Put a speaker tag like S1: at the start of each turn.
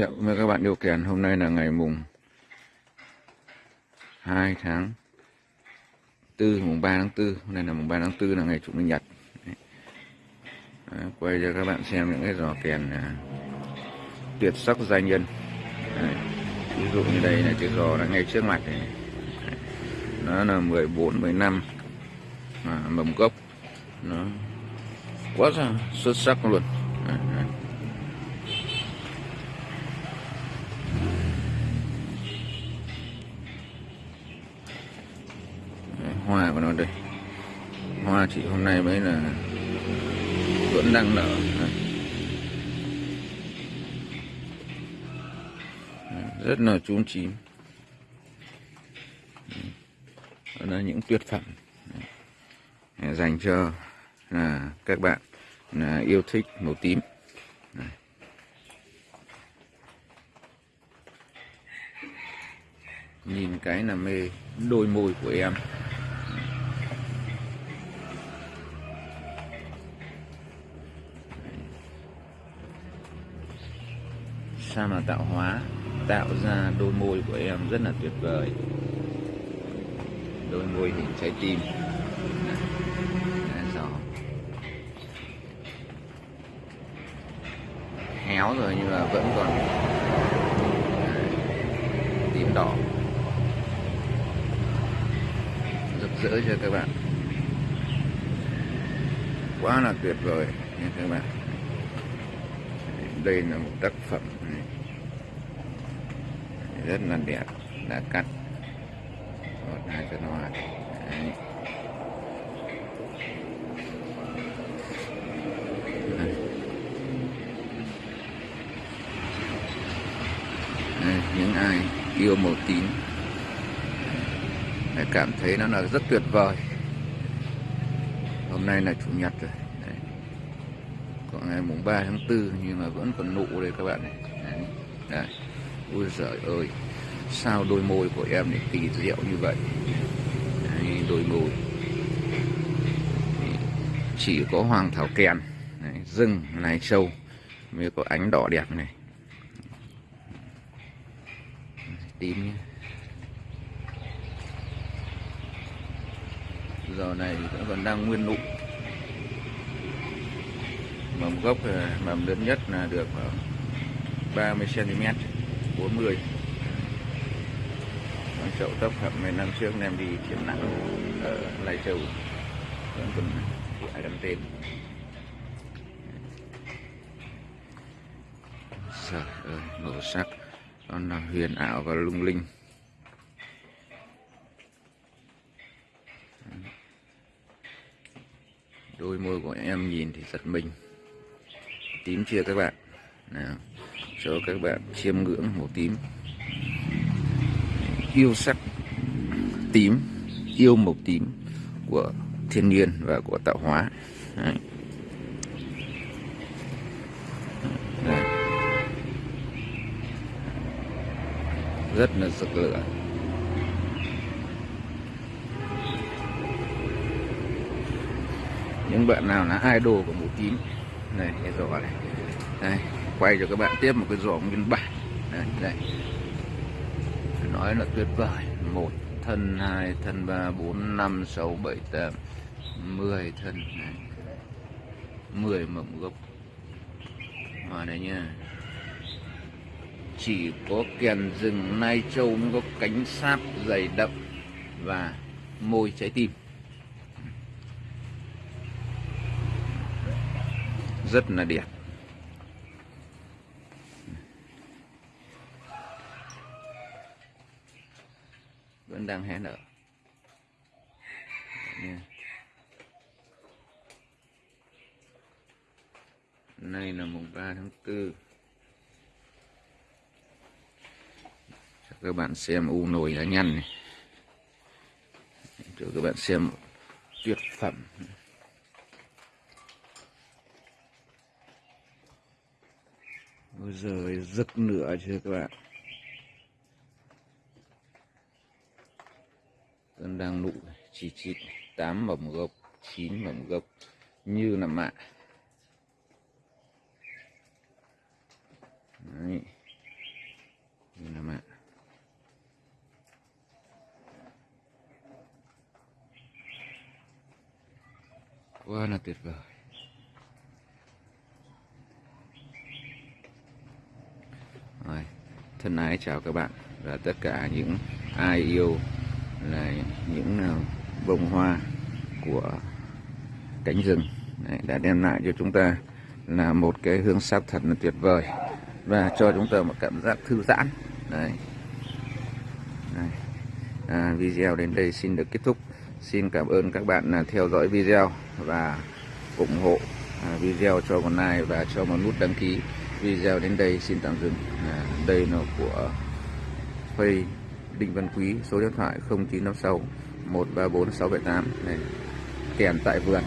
S1: Dạ, thiệu với các bạn điều khiển. Hôm nay là ngày mùng 2 tháng 4, mùng 3 tháng 4 Hôm nay là mùng 3 tháng 4 là ngày chủ nhật. Đấy. Quay cho các bạn xem những cái giò kèn à, tuyệt sắc giai nhân. Đấy. Ví dụ như đây là chiếc giò đã ngay trước mặt này. Đấy. Nó là 14, 15 à, mầm gốc. Nó quá xuất sắc luôn. Đấy, chị hôm nay mới là vẫn đang nở rất là chúm chín. Đó là những tuyệt phẩm. Dành cho là các bạn là yêu thích màu tím. Đấy. nhìn cái là mê đôi môi của em. Sao mà tạo hóa tạo ra đôi môi của em rất là tuyệt vời đôi môi hình trái tim Đấy, gió. héo rồi nhưng mà vẫn còn à, tím đỏ rực rỡ cho các bạn quá là tuyệt vời nha các bạn đây là một tác phẩm rất là đẹp đã cắt. Một hai chân hoa Đấy. Những ai yêu màu tím Đấy, cảm thấy nó là rất tuyệt vời. Hôm nay là chủ nhật rồi. Đấy. còn ngày mùng 3 tháng 4 nhưng mà vẫn còn nụ đây các bạn này ôi giời ơi sao đôi môi của em lại kỳ diệu như vậy? Đấy, đôi môi. Chỉ có hoàng thảo kèn Đấy, rừng này sâu mới có ánh đỏ đẹp này. Tím nhé. Giờ này vẫn còn đang nguyên nụ. Mầm gốc à, mầm lớn nhất là được à, 30 cm 40 con chậu tóc hợp mấy năm trước em đi triển lãm ở Lai Châu. Vẫn còn ai đăng tên. Trời ơi, màu sắc. Nó là huyền ảo và lung linh. Đôi môi của em nhìn thì giật mình. Tím chưa các bạn? Nào cho các bạn chiêm ngưỡng màu tím. Yêu sắc tím, yêu màu tím của thiên nhiên và của tạo hóa. Đấy. Rất là rực lửa. Những bạn nào là idol của màu tím. Này rõ này. Đây quay cho các bạn tiếp một cái giỏ nguyên bản. Đây, đây nói là tuyệt vời. Một thân hai thân ba bốn năm sáu bảy tám mười thân. Này. mười mầm gốc. Mà đây nha. Chỉ có kèn rừng nai châu mới có cánh sáp dày đậm và môi trái tim. Rất là đẹp. Vẫn đang hé nở. Dạ, Nay là mùng 3 tháng 4 cho các bạn xem u nồi lá nhăn này. Cho các bạn xem tuyệt phẩm. Bây giờ rực nửa chưa các bạn? Tân đang nụ chỉ trị tám mầm gốc chín mầm gốc như là mạ Đấy. như là mạ quá là tuyệt vời Rồi, thân ái chào các bạn và tất cả những ai yêu là những ờ, bông hoa của cánh rừng. Đấy, đã đem lại cho chúng ta là một cái hương sắc thật là tuyệt vời và cho chúng ta một cảm giác thư giãn. Đấy. Đấy. À, video đến đây xin được kết thúc. Xin cảm ơn các bạn là theo dõi video và ủng hộ à, video cho một like và cho một nút đăng ký. Video đến đây xin tạm dừng. À, đây là của Facebook Đinh Văn Quý số điện thoại 0956 134 678 này. Kèm tại vườn.